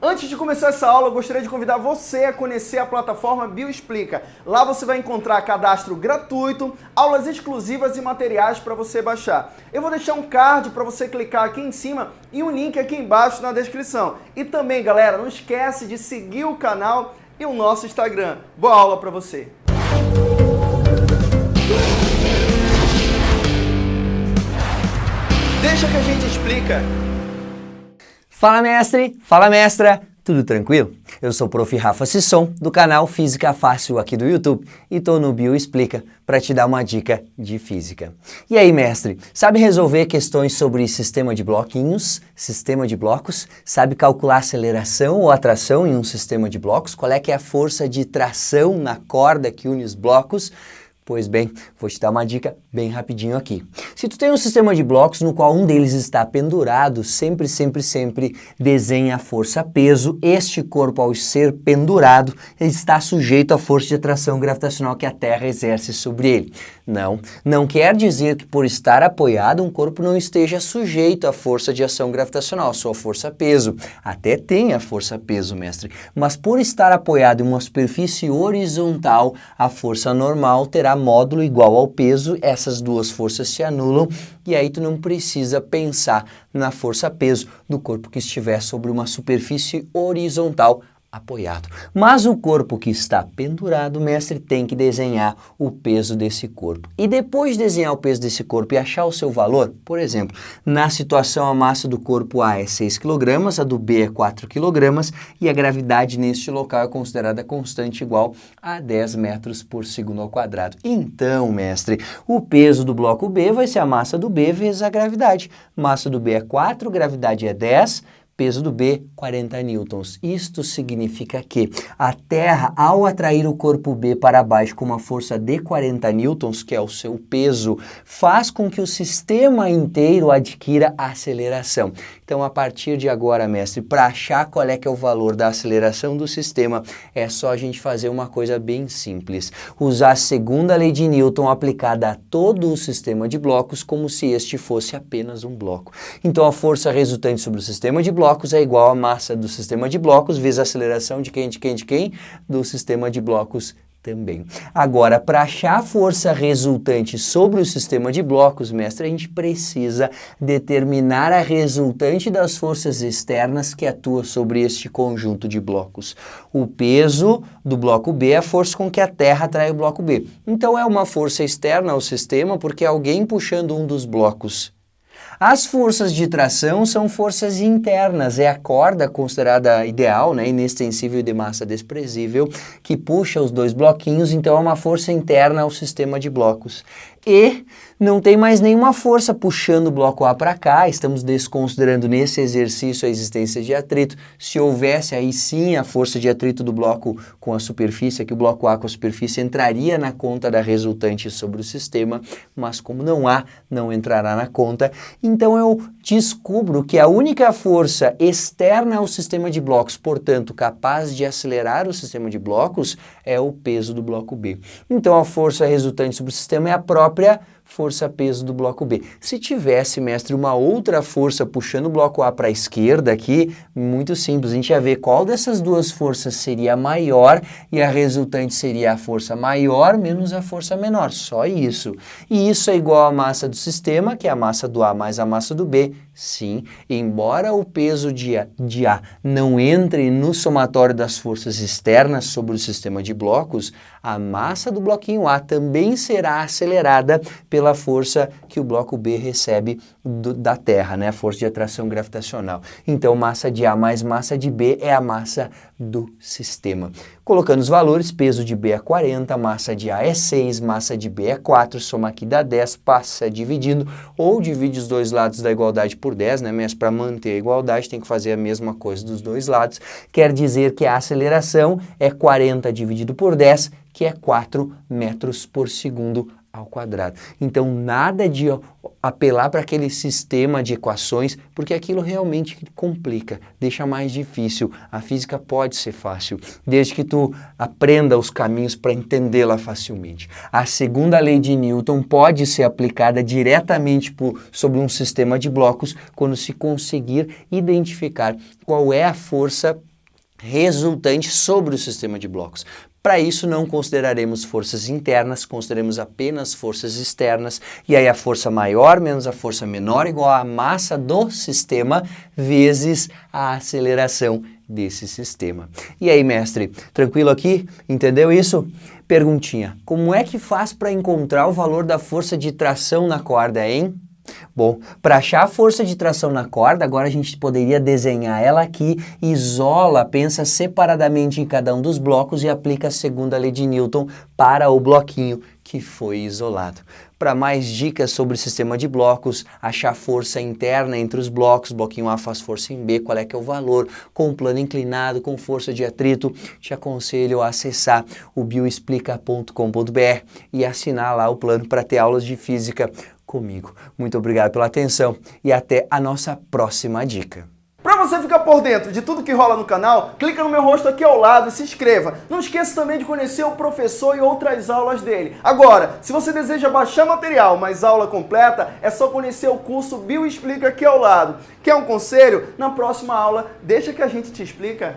Antes de começar essa aula, eu gostaria de convidar você a conhecer a plataforma Bioexplica. Lá você vai encontrar cadastro gratuito, aulas exclusivas e materiais para você baixar. Eu vou deixar um card para você clicar aqui em cima e um link aqui embaixo na descrição. E também, galera, não esquece de seguir o canal e o nosso Instagram. Boa aula para você! Deixa que a gente explica. Fala mestre, fala mestra, tudo tranquilo? Eu sou o Prof. Rafa Sisson, do canal Física Fácil aqui do YouTube e tô no Bio Explica para te dar uma dica de física. E aí mestre, sabe resolver questões sobre sistema de bloquinhos, sistema de blocos? Sabe calcular aceleração ou atração em um sistema de blocos? Qual é que é a força de tração na corda que une os blocos? Pois bem, vou te dar uma dica bem rapidinho aqui. Se tu tem um sistema de blocos no qual um deles está pendurado, sempre, sempre, sempre desenha a força-peso. Este corpo, ao ser pendurado, está sujeito à força de atração gravitacional que a Terra exerce sobre ele. Não, não quer dizer que por estar apoiado um corpo não esteja sujeito à força de ação gravitacional, sua força-peso. Até tem a força-peso, mestre, mas por estar apoiado em uma superfície horizontal, a força normal terá módulo igual ao peso, essas duas forças se anulam e aí tu não precisa pensar na força-peso do corpo que estiver sobre uma superfície horizontal apoiado. Mas o corpo que está pendurado, o mestre tem que desenhar o peso desse corpo. E depois de desenhar o peso desse corpo e achar o seu valor, por exemplo, na situação a massa do corpo A é 6 kg, a do B é 4 kg e a gravidade neste local é considerada constante igual a 10 metros por segundo ao quadrado. Então, mestre, o peso do bloco B vai ser a massa do B vezes a gravidade. Massa do B é 4, gravidade é 10, peso do B, 40 newtons. Isto significa que a Terra, ao atrair o corpo B para baixo com uma força de 40 newtons, que é o seu peso, faz com que o sistema inteiro adquira aceleração. Então, a partir de agora, mestre, para achar qual é que é o valor da aceleração do sistema, é só a gente fazer uma coisa bem simples. Usar a segunda lei de Newton aplicada a todo o sistema de blocos como se este fosse apenas um bloco. Então, a força resultante sobre o sistema de blocos blocos é igual à massa do sistema de blocos vezes a aceleração de quem, de quem, de quem? Do sistema de blocos também. Agora, para achar a força resultante sobre o sistema de blocos, mestre, a gente precisa determinar a resultante das forças externas que atuam sobre este conjunto de blocos. O peso do bloco B é a força com que a Terra atrai o bloco B. Então, é uma força externa ao sistema porque é alguém puxando um dos blocos as forças de tração são forças internas, é a corda considerada ideal, né, inextensível e de massa desprezível, que puxa os dois bloquinhos, então é uma força interna ao sistema de blocos. E não tem mais nenhuma força puxando o bloco A para cá, estamos desconsiderando nesse exercício a existência de atrito. Se houvesse aí sim a força de atrito do bloco com a superfície, que o bloco A com a superfície entraria na conta da resultante sobre o sistema, mas como não há, não entrará na conta. Então eu descubro que a única força externa ao sistema de blocos, portanto capaz de acelerar o sistema de blocos, é o peso do bloco B. Então a força resultante sobre o sistema é a própria própria força-peso do bloco B. Se tivesse, mestre, uma outra força puxando o bloco A para a esquerda aqui, muito simples, a gente ia ver qual dessas duas forças seria maior e a resultante seria a força maior menos a força menor, só isso. E isso é igual à massa do sistema, que é a massa do A mais a massa do B, sim, embora o peso de A, de A não entre no somatório das forças externas sobre o sistema de blocos, a massa do bloquinho A também será acelerada pela força que o bloco B recebe do, da Terra, né? a força de atração gravitacional. Então, massa de A mais massa de B é a massa do sistema. Colocando os valores, peso de B é 40, massa de A é 6, massa de B é 4, soma aqui dá 10, passa dividindo, ou divide os dois lados da igualdade por 10, né? mas para manter a igualdade tem que fazer a mesma coisa dos dois lados, quer dizer que a aceleração é 40 dividido por 10, que é 4 metros por segundo ao quadrado. Então, nada de apelar para aquele sistema de equações, porque aquilo realmente complica, deixa mais difícil. A física pode ser fácil, desde que tu aprenda os caminhos para entendê-la facilmente. A segunda lei de Newton pode ser aplicada diretamente por, sobre um sistema de blocos quando se conseguir identificar qual é a força resultante sobre o sistema de blocos. Para isso, não consideraremos forças internas, consideraremos apenas forças externas, e aí a força maior menos a força menor igual à massa do sistema vezes a aceleração desse sistema. E aí, mestre, tranquilo aqui? Entendeu isso? Perguntinha, como é que faz para encontrar o valor da força de tração na corda, hein? Bom, para achar a força de tração na corda, agora a gente poderia desenhar ela aqui, isola, pensa separadamente em cada um dos blocos e aplica a segunda lei de Newton para o bloquinho que foi isolado. Para mais dicas sobre o sistema de blocos, achar força interna entre os blocos, bloquinho A faz força em B, qual é que é o valor, com plano inclinado, com força de atrito, te aconselho a acessar o bioexplica.com.br e assinar lá o plano para ter aulas de física comigo. Muito obrigado pela atenção e até a nossa próxima dica. Para você ficar por dentro de tudo que rola no canal, clica no meu rosto aqui ao lado e se inscreva. Não esqueça também de conhecer o professor e outras aulas dele. Agora, se você deseja baixar material, mas aula completa, é só conhecer o curso Bio Explica aqui ao lado. Quer um conselho? Na próxima aula, deixa que a gente te explica.